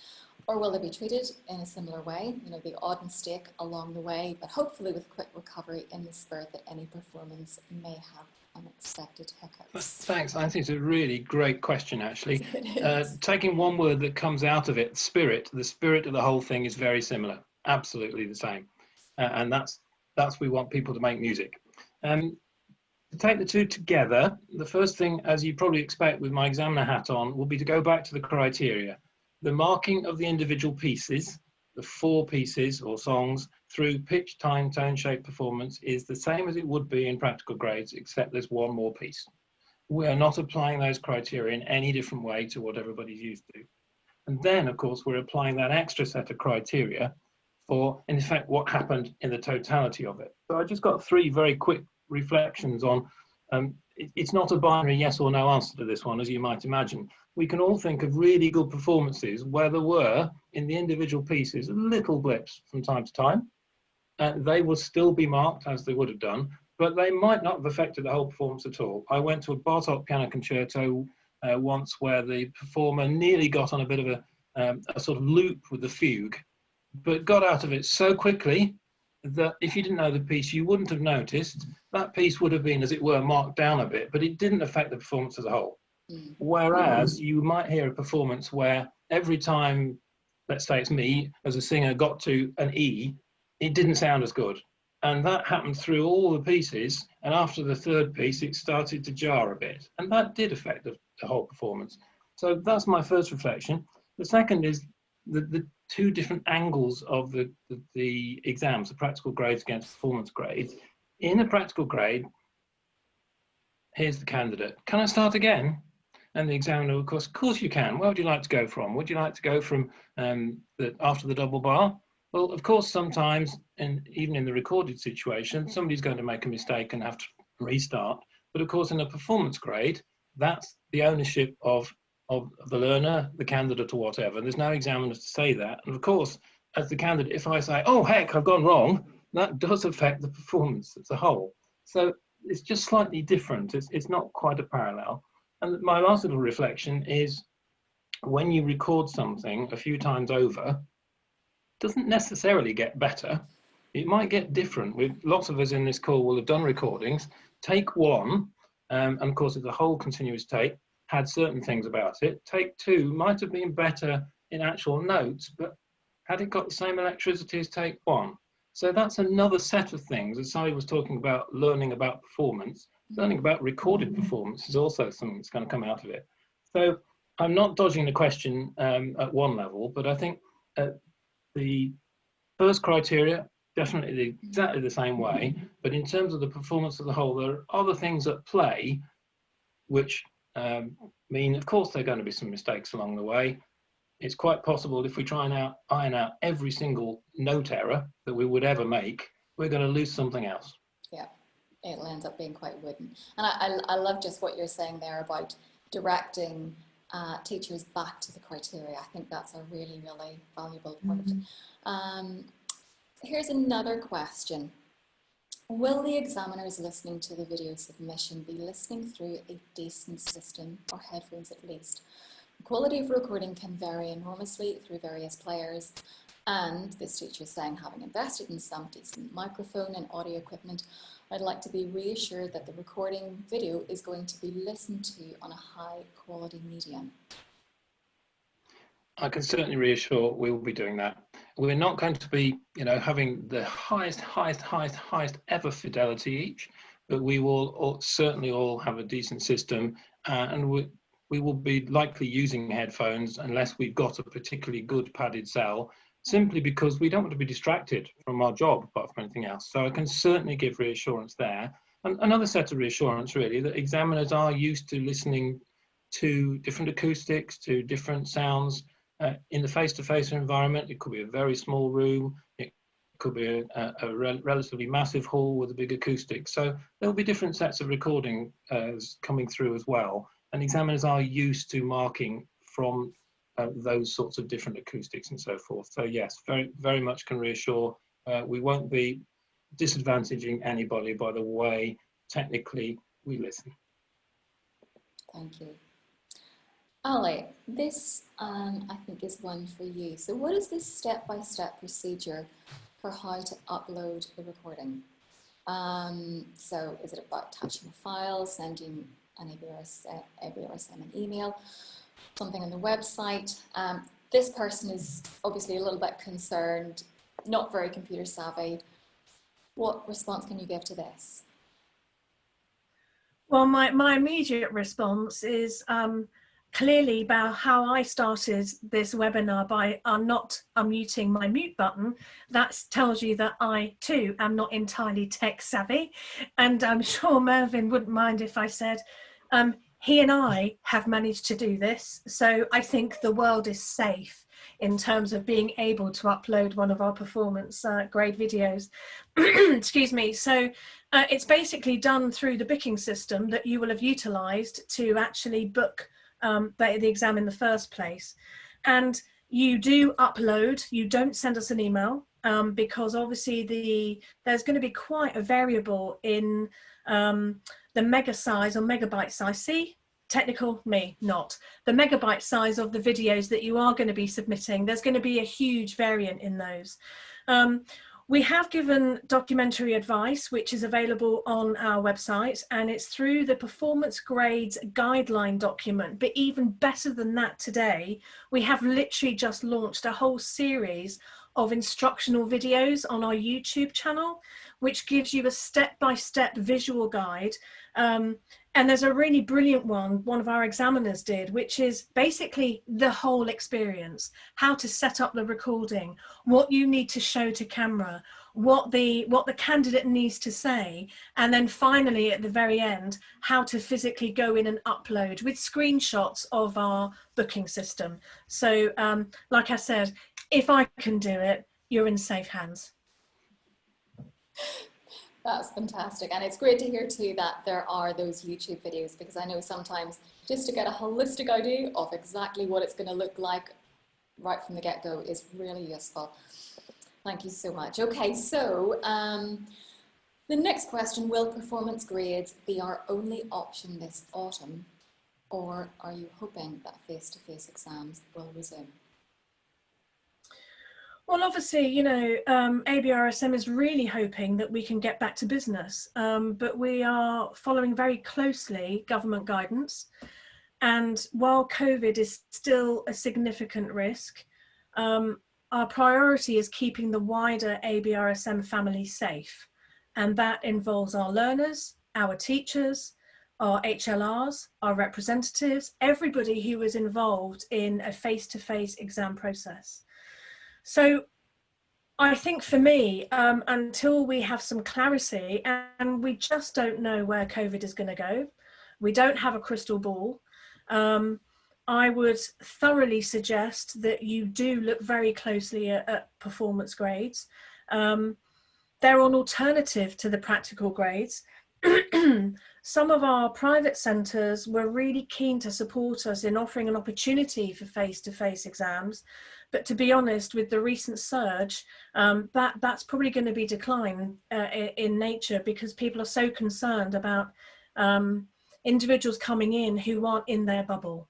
Or will they be treated in a similar way, you know, the odd mistake along the way, but hopefully with quick recovery in the spirit that any performance may have unexpected hiccups? Thanks. I think it's a really great question, actually. Uh, taking one word that comes out of it, spirit, the spirit of the whole thing is very similar, absolutely the same. Uh, and that's, that's we want people to make music. Um, to take the two together, the first thing, as you probably expect with my examiner hat on, will be to go back to the criteria. The marking of the individual pieces, the four pieces or songs, through pitch, time, tone, shape, performance is the same as it would be in practical grades, except there's one more piece. We are not applying those criteria in any different way to what everybody's used to. And then, of course, we're applying that extra set of criteria for, in fact, what happened in the totality of it. So I just got three very quick reflections on um, it, it's not a binary yes or no answer to this one, as you might imagine. We can all think of really good performances where there were, in the individual pieces, little blips from time to time. uh, they will still be marked as they would have done, but they might not have affected the whole performance at all. I went to a Bartok piano concerto uh, once where the performer nearly got on a bit of a, um, a sort of loop with the fugue, but got out of it so quickly that if you didn't know the piece, you wouldn't have noticed. That piece would have been, as it were, marked down a bit, but it didn't affect the performance as a whole. Whereas you might hear a performance where every time, let's say it's me as a singer, got to an E, it didn't sound as good. And that happened through all the pieces. And after the third piece, it started to jar a bit. And that did affect the, the whole performance. So that's my first reflection. The second is the, the two different angles of the, the, the exams, the practical grades against performance grades. In a practical grade, here's the candidate. Can I start again? And the examiner, of course, of course you can. Where would you like to go from? Would you like to go from um, the, after the double bar? Well, of course, sometimes, and even in the recorded situation, somebody's going to make a mistake and have to restart. But of course, in a performance grade, that's the ownership of of the learner, the candidate, or whatever. And There's no examiner to say that. And of course, as the candidate, if I say, oh, heck, I've gone wrong, that does affect the performance as a whole. So it's just slightly different. It's, it's not quite a parallel. And my last little reflection is when you record something a few times over, doesn't necessarily get better. It might get different. With lots of us in this call will have done recordings. Take one, um, and of course, it's a whole continuous take had certain things about it. Take two might have been better in actual notes, but had it got the same electricity as take one? So that's another set of things. As Sally was talking about learning about performance, learning about recorded performance is also something that's going to come out of it. So I'm not dodging the question um, at one level, but I think uh, the first criteria, definitely exactly the same way. But in terms of the performance of the whole, there are other things at play which um, mean, of course, there are going to be some mistakes along the way. It's quite possible if we try and out, iron out every single note error that we would ever make, we're going to lose something else. Yeah, it'll end up being quite wooden. And I, I, I love just what you're saying there about directing uh, teachers back to the criteria. I think that's a really, really valuable point. Mm -hmm. um, here's another question. Will the examiners listening to the video submission be listening through a decent system or headphones at least? The quality of recording can vary enormously through various players and this teacher is saying having invested in some decent microphone and audio equipment, I'd like to be reassured that the recording video is going to be listened to on a high quality medium. I can certainly reassure we will be doing that we're not going to be, you know, having the highest, highest, highest, highest ever fidelity each, but we will all, certainly all have a decent system uh, and we, we will be likely using headphones unless we've got a particularly good padded cell, simply because we don't want to be distracted from our job apart from anything else. So I can certainly give reassurance there. And another set of reassurance really that examiners are used to listening to different acoustics, to different sounds, uh, in the face-to-face -face environment, it could be a very small room, it could be a, a re relatively massive hall with a big acoustic. So there'll be different sets of recording uh, coming through as well. And examiners are used to marking from uh, those sorts of different acoustics and so forth. So yes, very, very much can reassure uh, we won't be disadvantaging anybody by the way technically we listen. Thank you. Ali, this um, I think is one for you. So what is this step-by-step -step procedure for how to upload the recording? Um, so is it about touching a file, sending an ABRS, ABRSM an email, something on the website? Um, this person is obviously a little bit concerned, not very computer savvy. What response can you give to this? Well, my, my immediate response is um, clearly about how I started this webinar by uh, not unmuting my mute button, that tells you that I too am not entirely tech savvy. And I'm sure Mervyn wouldn't mind if I said, um, he and I have managed to do this. So I think the world is safe in terms of being able to upload one of our performance uh, grade videos. Excuse me. So uh, it's basically done through the booking system that you will have utilized to actually book um, the, the exam in the first place. And you do upload, you don't send us an email, um, because obviously the there's going to be quite a variable in um, the mega size or megabyte size. See, technical me not the megabyte size of the videos that you are going to be submitting there's going to be a huge variant in those um, we have given documentary advice, which is available on our website, and it's through the performance grades guideline document. But even better than that today, we have literally just launched a whole series of instructional videos on our YouTube channel, which gives you a step-by-step -step visual guide um, and there's a really brilliant one, one of our examiners did, which is basically the whole experience, how to set up the recording, what you need to show to camera, what the, what the candidate needs to say, and then finally at the very end, how to physically go in and upload with screenshots of our booking system. So um, like I said, if I can do it, you're in safe hands. That's fantastic. And it's great to hear too that there are those YouTube videos because I know sometimes just to get a holistic idea of exactly what it's going to look like right from the get-go is really useful. Thank you so much. Okay, so um, the next question, will performance grades be our only option this autumn or are you hoping that face-to-face -face exams will resume? Well, obviously, you know, um, ABRSM is really hoping that we can get back to business, um, but we are following very closely government guidance. And while COVID is still a significant risk, um, our priority is keeping the wider ABRSM family safe. And that involves our learners, our teachers, our HLRs, our representatives, everybody who is involved in a face-to-face -face exam process. So I think for me, um, until we have some clarity and we just don't know where COVID is going to go, we don't have a crystal ball, um, I would thoroughly suggest that you do look very closely at, at performance grades. Um, they're an alternative to the practical grades. Some of our private centres were really keen to support us in offering an opportunity for face-to-face -face exams but to be honest, with the recent surge, um, that that's probably going to be decline uh, in nature because people are so concerned about um, individuals coming in who aren't in their bubble.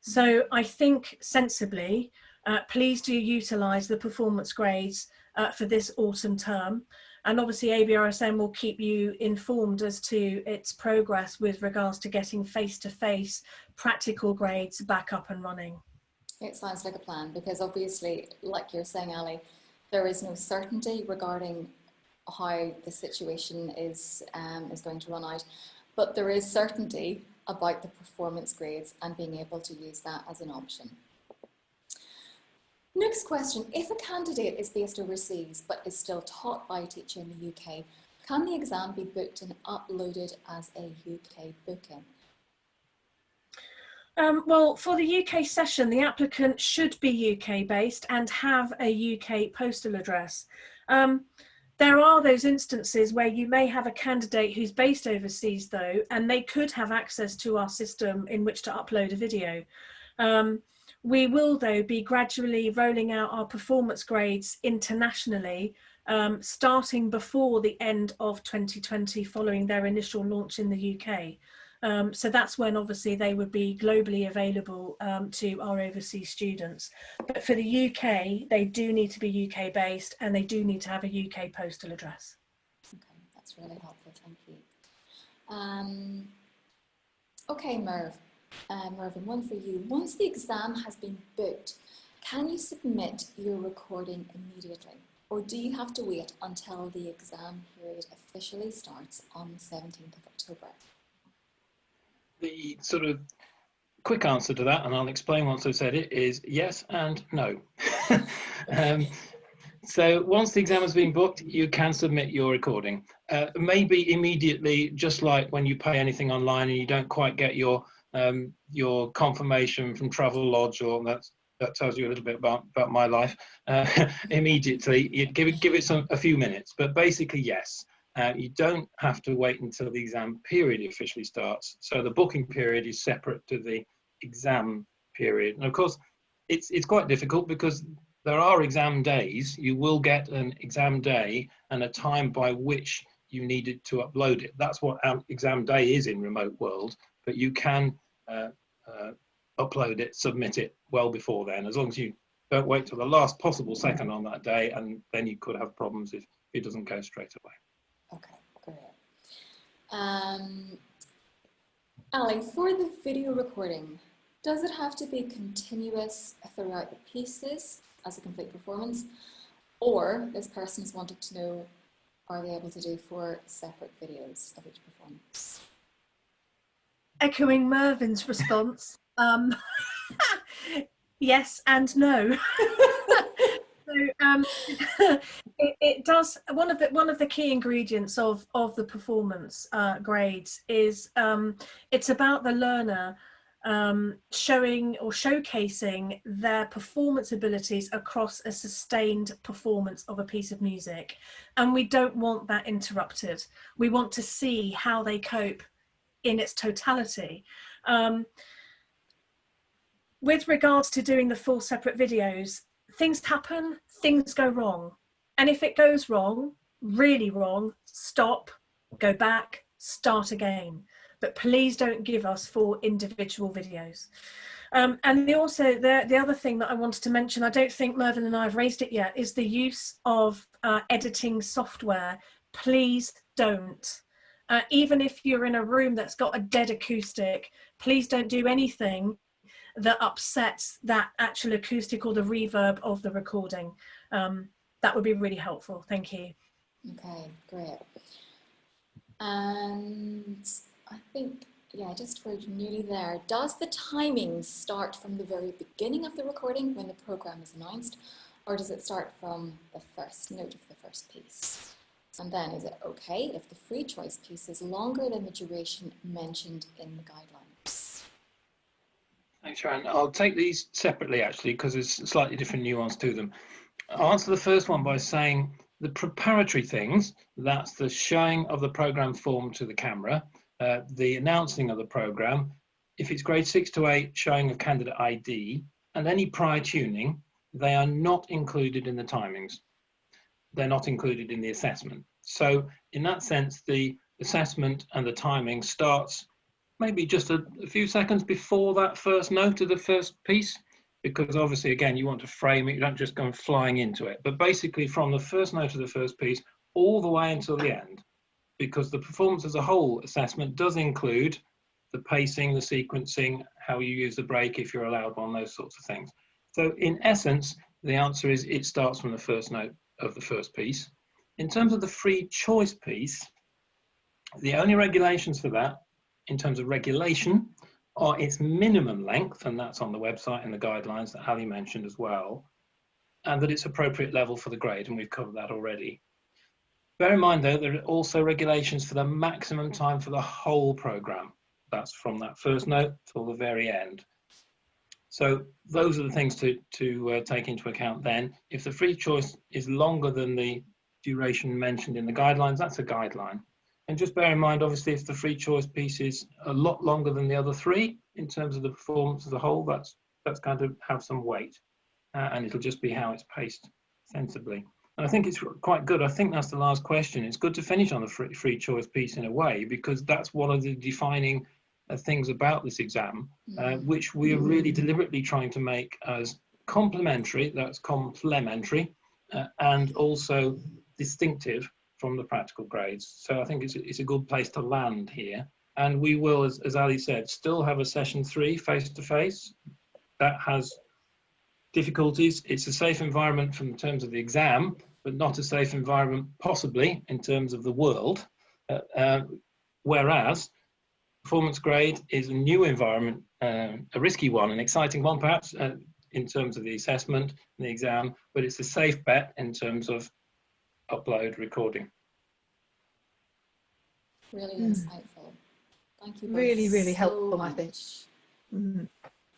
So I think sensibly, uh, please do utilise the performance grades uh, for this autumn term. And obviously ABRSM will keep you informed as to its progress with regards to getting face-to-face -face practical grades back up and running. It sounds like a plan because obviously, like you're saying, Ali, there is no certainty regarding how the situation is, um, is going to run out, but there is certainty about the performance grades and being able to use that as an option. Next question, if a candidate is based overseas but is still taught by a teacher in the UK, can the exam be booked and uploaded as a UK booking? Um, well, for the UK session, the applicant should be UK based and have a UK postal address. Um, there are those instances where you may have a candidate who's based overseas though, and they could have access to our system in which to upload a video. Um, we will though be gradually rolling out our performance grades internationally, um, starting before the end of 2020 following their initial launch in the UK. Um, so that's when obviously they would be globally available um, to our overseas students. But for the UK, they do need to be UK based and they do need to have a UK postal address. Okay, that's really helpful, thank you. Um, okay, Merv, uh, Mervyn, one for you. Once the exam has been booked, can you submit your recording immediately? Or do you have to wait until the exam period officially starts on the 17th of October? The sort of quick answer to that, and I'll explain once I've said it, is yes and no. um, so once the exam has been booked, you can submit your recording. Uh, maybe immediately, just like when you pay anything online and you don't quite get your um, your confirmation from Travelodge, or that's that tells you a little bit about about my life. Uh, immediately, you give it give it some a few minutes, but basically yes. Uh, you don't have to wait until the exam period officially starts. So the booking period is separate to the exam period. And of course, it's, it's quite difficult because there are exam days. You will get an exam day and a time by which you needed to upload it. That's what exam day is in remote world, but you can uh, uh, upload it, submit it well before then, as long as you don't wait till the last possible second on that day, and then you could have problems if it doesn't go straight away. Okay, great. Um, Ali, for the video recording, does it have to be continuous throughout the pieces as a complete performance? Or this person's wanted to know, are they able to do four separate videos of each performance? Echoing Mervyn's response, um, yes and no. so um, it, it, does one of the one of the key ingredients of of the performance uh, grades is um, it's about the learner um, showing or showcasing their performance abilities across a sustained performance of a piece of music. And we don't want that interrupted. We want to see how they cope in its totality. Um, with regards to doing the full separate videos, things happen, things go wrong. And if it goes wrong, really wrong, stop, go back, start again but please don't give us four individual videos. Um, and the also the, the other thing that I wanted to mention, I don't think Mervyn and I have raised it yet, is the use of uh, editing software. Please don't. Uh, even if you're in a room that's got a dead acoustic, please don't do anything that upsets that actual acoustic or the reverb of the recording. Um, that would be really helpful. Thank you. Okay, great. And I think, yeah, just for nearly there, does the timing start from the very beginning of the recording when the program is announced, or does it start from the first note of the first piece? And then is it okay if the free choice piece is longer than the duration mentioned in the guidelines? Thanks, Sharon. I'll take these separately actually because there's slightly different nuance to them. I'll answer the first one by saying the preparatory things, that's the showing of the program form to the camera, uh, the announcing of the program, if it's grade six to eight showing of candidate ID and any prior tuning, they are not included in the timings. They're not included in the assessment. So in that sense, the assessment and the timing starts maybe just a, a few seconds before that first note of the first piece, because obviously, again, you want to frame it, you don't just go flying into it. But basically from the first note of the first piece all the way until the end, because the performance as a whole assessment does include the pacing, the sequencing, how you use the break if you're allowed one, those sorts of things. So in essence, the answer is it starts from the first note of the first piece. In terms of the free choice piece, the only regulations for that, in terms of regulation, are its minimum length, and that's on the website and the guidelines that Ali mentioned as well, and that it's appropriate level for the grade, and we've covered that already. Bear in mind though, there are also regulations for the maximum time for the whole program. That's from that first note till the very end. So those are the things to, to uh, take into account then. If the free choice is longer than the duration mentioned in the guidelines, that's a guideline. And just bear in mind, obviously, if the free choice piece is a lot longer than the other three in terms of the performance as a whole, that's, that's going to have some weight. Uh, and it'll just be how it's paced sensibly. And I think it's quite good. I think that's the last question. It's good to finish on the free, free choice piece in a way, because that's one of the defining uh, things about this exam, uh, mm. which we are really deliberately trying to make as complementary, that's complementary, uh, and also distinctive from the practical grades. So I think it's, it's a good place to land here. And we will, as, as Ali said, still have a session three face-to-face. -face. That has difficulties. It's a safe environment from terms of the exam, but not a safe environment possibly in terms of the world. Uh, uh, whereas performance grade is a new environment, uh, a risky one, an exciting one perhaps uh, in terms of the assessment and the exam, but it's a safe bet in terms of upload recording. Really mm. insightful. Thank you. Really, really so helpful, much. I think. Mm.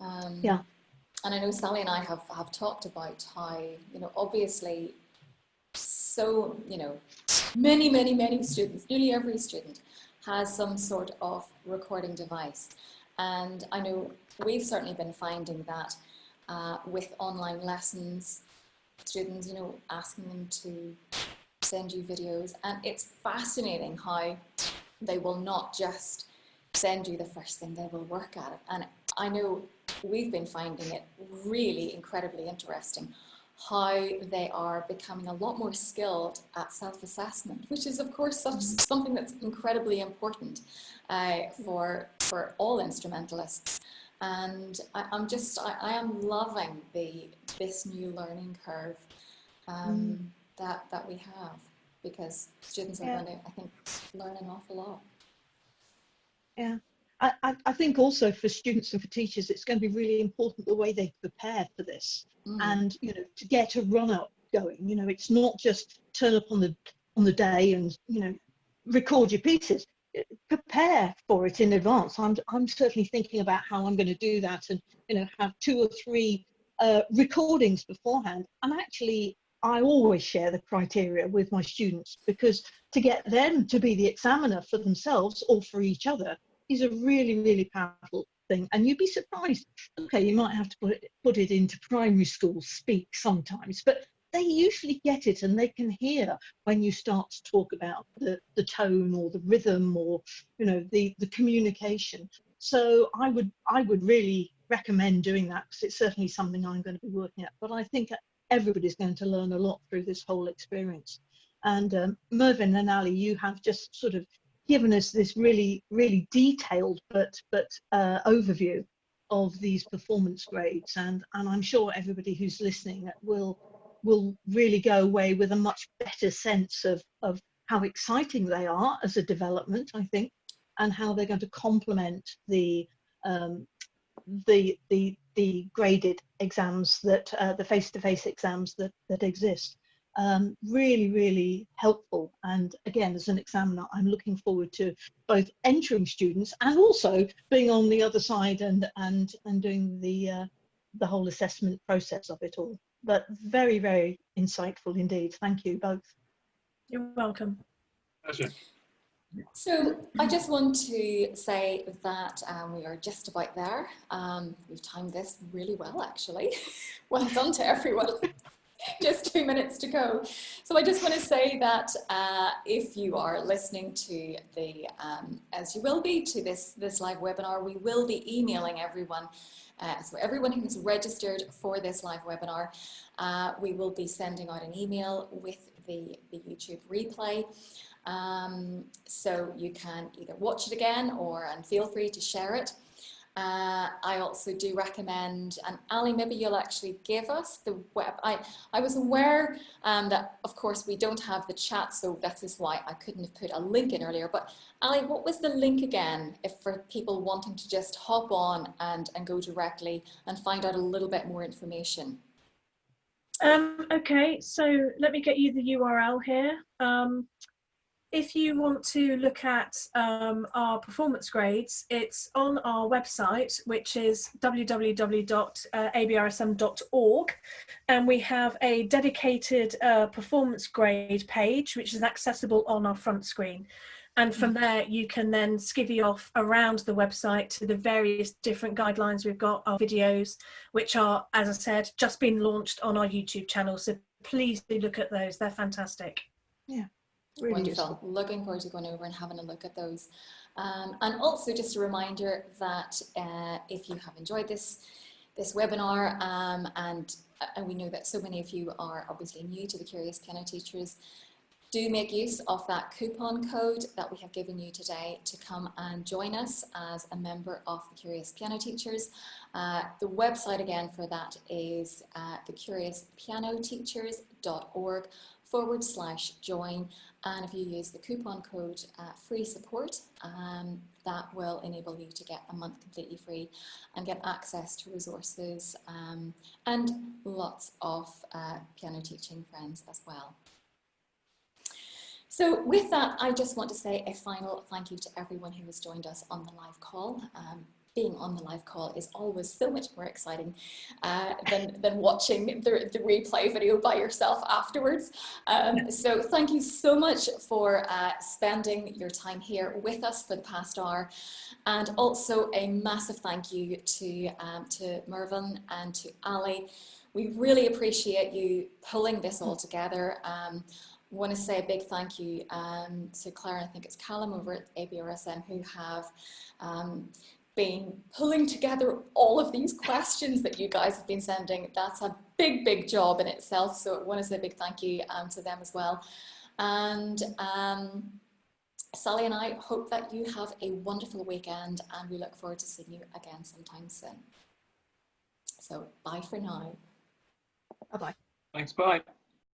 Um, yeah and I know Sally and I have, have talked about how, you know, obviously so, you know, many, many, many students, nearly every student has some sort of recording device. And I know we've certainly been finding that uh, with online lessons, students, you know, asking them to send you videos and it's fascinating how they will not just send you the first thing, they will work at it. And I know we've been finding it really incredibly interesting how they are becoming a lot more skilled at self-assessment, which is of course such, something that's incredibly important uh, for, for all instrumentalists. And I, am just, I, I, am loving the, this new learning curve um, mm. That, that we have because students are yeah. going to, I think, learn an awful lot. Yeah. I, I, think also for students and for teachers, it's going to be really important the way they prepare for this mm. and, you know, to get a run up going. You know, it's not just turn up on the on the day and, you know, record your pieces. Prepare for it in advance. I'm, I'm certainly thinking about how I'm going to do that and, you know, have two or three uh, recordings beforehand. And actually, I always share the criteria with my students because to get them to be the examiner for themselves or for each other is a really, really powerful thing. And you'd be surprised. Okay, you might have to put it, put it into primary school speak sometimes, but they usually get it and they can hear when you start to talk about the, the tone or the rhythm or you know the, the communication. So I would I would really recommend doing that because it's certainly something I'm going to be working at. But I think everybody's going to learn a lot through this whole experience. And um, Mervyn and Ali, you have just sort of given us this really, really detailed but but uh, overview of these performance grades, and and I'm sure everybody who's listening will will really go away with a much better sense of of how exciting they are as a development, I think, and how they're going to complement the um, the the the graded exams that uh, the face-to-face -face exams that that exist um, really, really helpful. And again, as an examiner, I'm looking forward to both entering students and also being on the other side and and and doing the uh, the whole assessment process of it all. But very, very insightful indeed. Thank you both. You're welcome. Pleasure. So I just want to say that um, we are just about there. Um, we've timed this really well, actually. well done to everyone. just two minutes to go. So I just want to say that uh, if you are listening to the, um, as you will be, to this, this live webinar, we will be emailing everyone uh, so everyone who's registered for this live webinar, uh, we will be sending out an email with the, the YouTube replay. Um, so you can either watch it again or and feel free to share it. Uh, I also do recommend, and Ali, maybe you'll actually give us the web. I, I was aware um, that, of course, we don't have the chat, so that is why I couldn't have put a link in earlier. But Ali, what was the link again if for people wanting to just hop on and, and go directly and find out a little bit more information? Um, okay, so let me get you the URL here. Um, if you want to look at um, our performance grades, it's on our website, which is www.abrsm.org. And we have a dedicated uh, performance grade page, which is accessible on our front screen. And from mm. there, you can then skivvy off around the website to the various different guidelines we've got, our videos, which are, as I said, just been launched on our YouTube channel. So please do look at those. They're fantastic. Yeah. Really Wonderful. Looking forward to going over and having a look at those. Um, and also just a reminder that uh, if you have enjoyed this, this webinar um, and, and we know that so many of you are obviously new to the Curious Piano Teachers, do make use of that coupon code that we have given you today to come and join us as a member of the Curious Piano Teachers. Uh, the website again for that is uh, thecuriouspianoteachers.org forward slash join and if you use the coupon code uh, free support um, that will enable you to get a month completely free and get access to resources um, and lots of uh, piano teaching friends as well. So with that, I just want to say a final thank you to everyone who has joined us on the live call. Um, being on the live call is always so much more exciting uh, than, than watching the, the replay video by yourself afterwards. Um, so thank you so much for uh, spending your time here with us for the past hour. And also a massive thank you to, um, to Mervyn and to Ali. We really appreciate you pulling this all together. Um, want to say a big thank you um, to Claire, I think it's Callum over at ABRSM who have um, been pulling together all of these questions that you guys have been sending. That's a big, big job in itself. So I want to say a big thank you um, to them as well. And um, Sally and I hope that you have a wonderful weekend and we look forward to seeing you again sometime soon. So bye for now. Bye-bye. Thanks, bye.